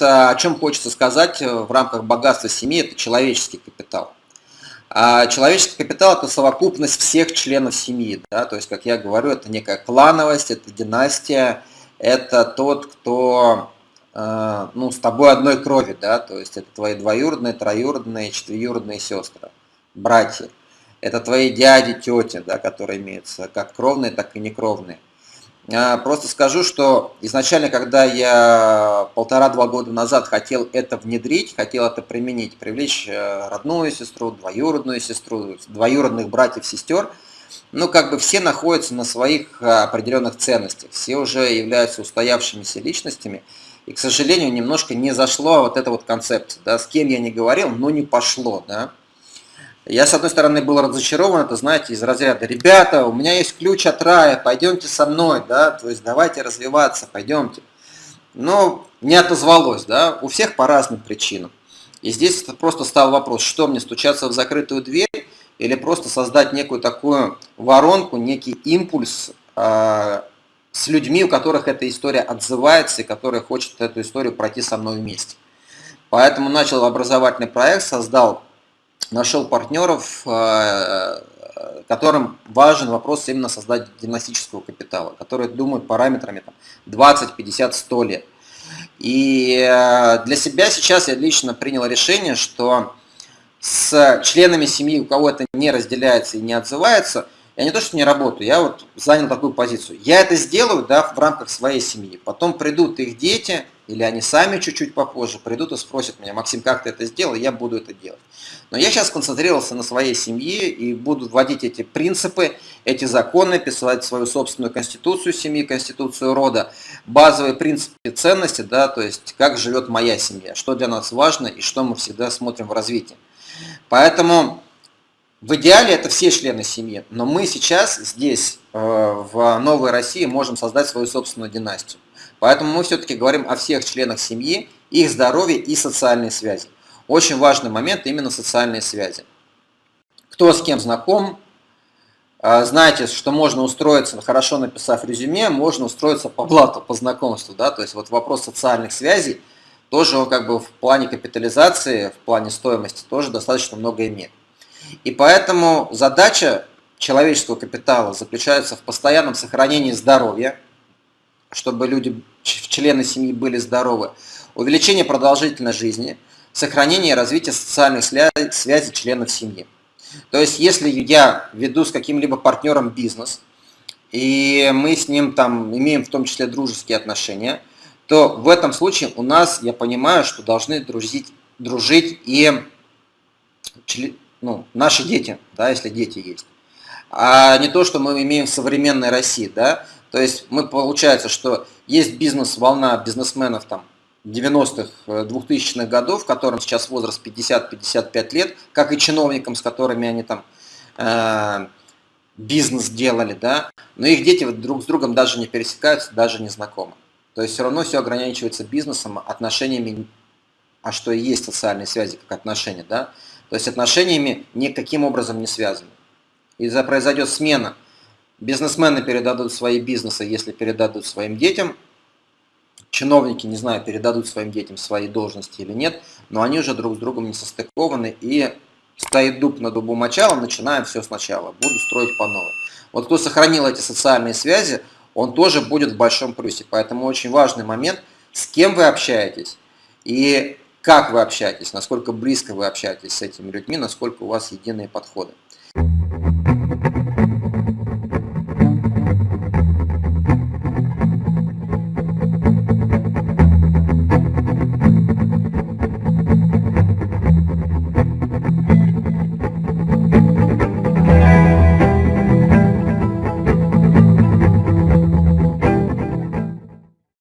О чем хочется сказать в рамках богатства семьи, это человеческий капитал. А человеческий капитал – это совокупность всех членов семьи. Да? То есть, как я говорю, это некая клановость, это династия, это тот, кто э, ну, с тобой одной крови, да? то есть это твои двоюродные, троюродные, четверюродные сестры, братья. Это твои дяди, тети, да, которые имеются как кровные, так и некровные. Просто скажу, что изначально, когда я полтора-два года назад хотел это внедрить, хотел это применить, привлечь э, родную сестру, двоюродную сестру, двоюродных братьев, сестер, ну, как бы все находятся на своих э, определенных ценностях, все уже являются устоявшимися личностями, и, к сожалению, немножко не зашло вот эта вот концепция, да, с кем я не говорил, но не пошло, да. Я, с одной стороны, был разочарован, это, знаете, из разряда, ребята, у меня есть ключ от рая, пойдемте со мной, да, то есть давайте развиваться, пойдемте. Но не отозвалось, да, у всех по разным причинам. И здесь просто стал вопрос, что мне, стучаться в закрытую дверь или просто создать некую такую воронку, некий импульс э, с людьми, у которых эта история отзывается и которые хотят эту историю пройти со мной вместе. Поэтому начал образовательный проект, создал нашел партнеров, э, которым важен вопрос именно создать династического капитала, которые думают параметрами там, 20, 50, 100 лет. И э, для себя сейчас я лично принял решение, что с членами семьи, у кого это не разделяется и не отзывается, я не то, что не работаю, я вот занял такую позицию. Я это сделаю да, в рамках своей семьи. Потом придут их дети, или они сами чуть-чуть попозже придут и спросят меня, Максим, как ты это сделал, я буду это делать. Но я сейчас концентрировался на своей семье и буду вводить эти принципы, эти законы, писать свою собственную конституцию семьи, конституцию рода, базовые принципы ценности, да, то есть как живет моя семья, что для нас важно и что мы всегда смотрим в развитии. Поэтому в идеале это все члены семьи, но мы сейчас здесь, э, в Новой России, можем создать свою собственную династию. Поэтому мы все-таки говорим о всех членах семьи, их здоровье и социальной связи. Очень важный момент именно социальные связи. Кто с кем знаком, э, знаете, что можно устроиться, хорошо написав резюме, можно устроиться по блату, по знакомству. Да? То есть вот вопрос социальных связей тоже он как бы в плане капитализации, в плане стоимости тоже достаточно много имеет. И поэтому задача человеческого капитала заключается в постоянном сохранении здоровья, чтобы люди, члены семьи были здоровы, увеличение продолжительной жизни, сохранение и развитие социальных связей членов семьи. То есть, если я веду с каким-либо партнером бизнес, и мы с ним там имеем в том числе дружеские отношения, то в этом случае у нас, я понимаю, что должны дружить, дружить и ну, наши дети, да, если дети есть. А не то, что мы имеем в современной России, да. То есть мы получается, что есть бизнес-волна бизнесменов там 90-х, 2000-х годов, которым сейчас возраст 50-55 лет, как и чиновникам, с которыми они там э, бизнес делали, да, но их дети друг с другом даже не пересекаются, даже не знакомы. То есть все равно все ограничивается бизнесом, отношениями, а что и есть социальные связи, как отношения, да. То есть отношениями никаким образом не связаны. И произойдет смена. Бизнесмены передадут свои бизнесы, если передадут своим детям. Чиновники, не знаю, передадут своим детям свои должности или нет, но они уже друг с другом не состыкованы и стоит дуб на дубу мочалом, начинаем все сначала, буду строить по новой. Вот кто сохранил эти социальные связи, он тоже будет в большом плюсе. Поэтому очень важный момент, с кем вы общаетесь и как вы общаетесь, насколько близко вы общаетесь с этими людьми, насколько у вас единые подходы.